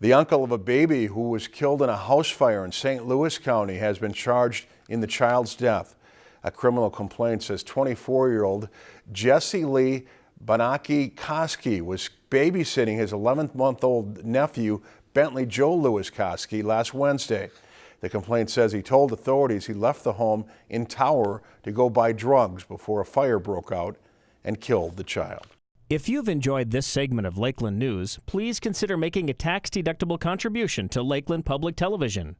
The uncle of a baby who was killed in a house fire in St. Louis County has been charged in the child's death. A criminal complaint says 24-year-old Jesse Lee Banaki Koski was babysitting his 11-month-old nephew Bentley Joe Lewis Koski last Wednesday. The complaint says he told authorities he left the home in Tower to go buy drugs before a fire broke out and killed the child. If you've enjoyed this segment of Lakeland News, please consider making a tax-deductible contribution to Lakeland Public Television.